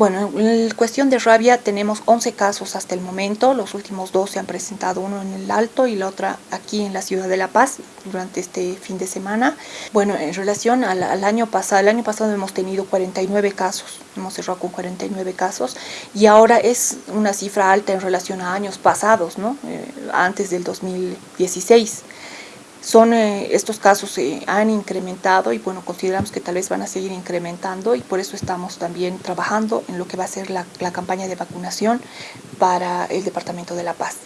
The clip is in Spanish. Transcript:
Bueno, en cuestión de rabia tenemos 11 casos hasta el momento, los últimos dos se han presentado, uno en el Alto y la otra aquí en la ciudad de La Paz durante este fin de semana. Bueno, en relación al, año pasado, el año pasado hemos tenido 49 casos, hemos cerrado con 49 casos y ahora es una cifra alta en relación a años pasados, ¿no? Eh, antes del 2016 son eh, estos casos se han incrementado y bueno, consideramos que tal vez van a seguir incrementando y por eso estamos también trabajando en lo que va a ser la campaña de vacunación para el Departamento de La Paz.